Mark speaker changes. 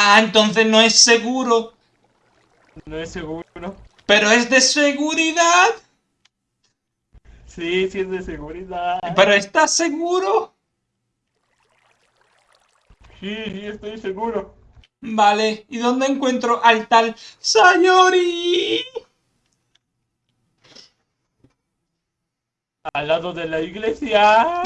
Speaker 1: Ah, entonces no es seguro.
Speaker 2: No es seguro.
Speaker 1: Pero es de seguridad.
Speaker 2: Sí, sí es de seguridad.
Speaker 1: Pero ¿estás seguro?
Speaker 2: Sí, sí, estoy seguro.
Speaker 1: Vale, ¿y dónde encuentro al tal Sayori?
Speaker 2: Al lado de la iglesia.